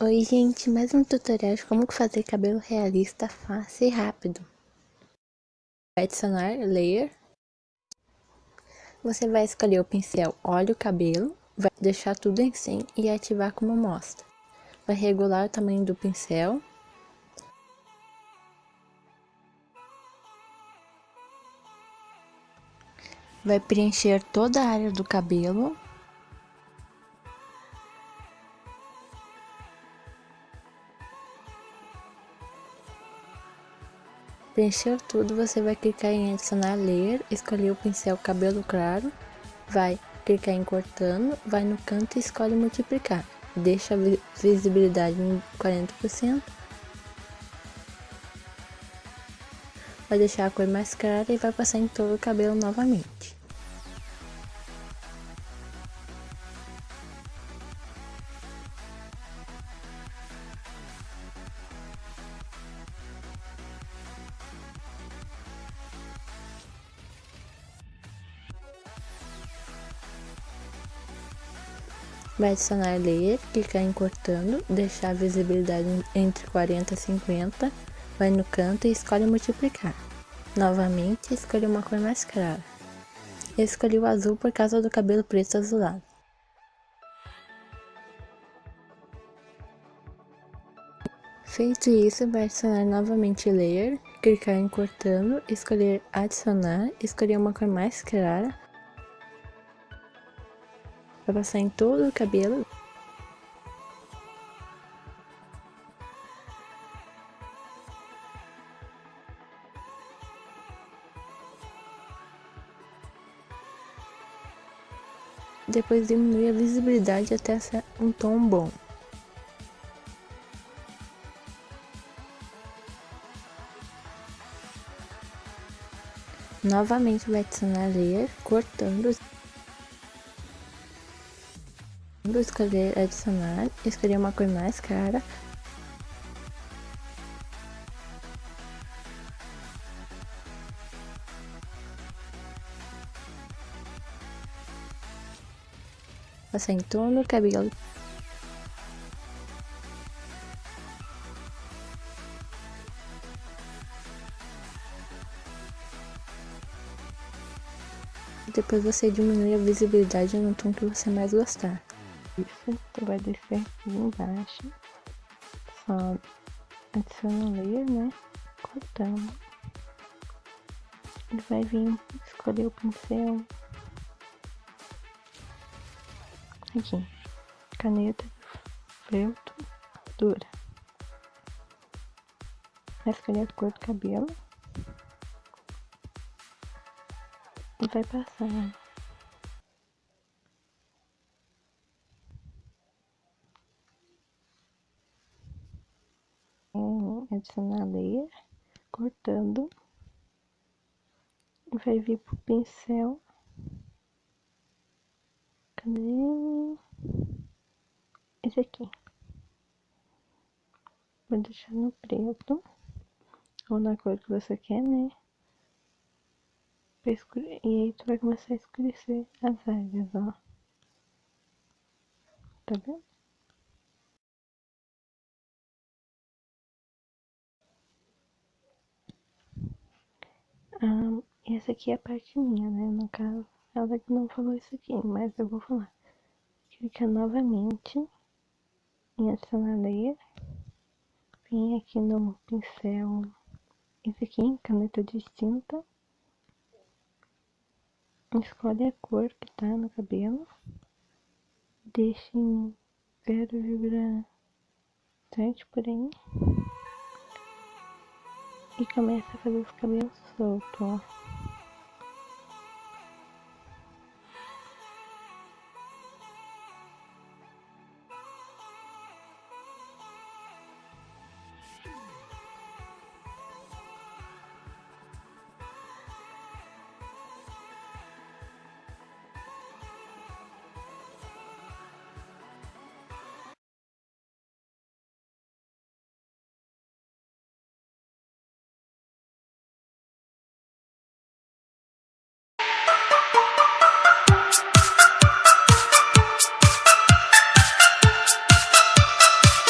Oi gente, mais um tutorial de como fazer cabelo realista fácil e rápido. Vai adicionar layer. Você vai escolher o pincel Olha o Cabelo, vai deixar tudo em 100 e ativar como mostra. Vai regular o tamanho do pincel. Vai preencher toda a área do cabelo Preencher tudo, você vai clicar em adicionar layer, escolher o pincel cabelo claro, vai clicar em cortando, vai no canto e escolhe multiplicar. Deixa a visibilidade em 40%. Vai deixar a cor mais clara e vai passar em todo o cabelo novamente. Vai adicionar layer, clicar em cortando, deixar a visibilidade entre 40 e 50, vai no canto e escolhe multiplicar. Novamente, escolhe uma cor mais clara. Eu escolhi o azul por causa do cabelo preto azulado. Feito isso, vai adicionar novamente layer, clicar em cortando, escolher adicionar, escolher uma cor mais clara, Vai passar em todo o cabelo. Depois diminuir a visibilidade até ser um tom bom. Novamente vai adicionar layer, cortando Vou escolher adicionar, escolher uma cor mais clara. Passar em torno cabelo. Depois você diminui a visibilidade no tom que você mais gostar isso, tu vai descer aqui embaixo, só adiciona layer, né, cortando, ele vai vir escolher o pincel, aqui, caneta, feltro, dura, vai escolher a cor do cabelo, e vai passar adicionar layer, cortando, vai vir pro pincel, cadê? Esse aqui. Vou deixar no preto, ou na cor que você quer, né? E aí tu vai começar a escurecer as áreas, ó. Tá vendo? Ah, essa aqui é a parte minha, né? No caso, ela que não falou isso aqui, mas eu vou falar. Clica novamente em adicionar layer. Vem aqui no pincel, esse aqui, caneta distinta. Escolhe a cor que tá no cabelo. Deixe em 0,7 por aí e começa a fazer os cabelos soltos.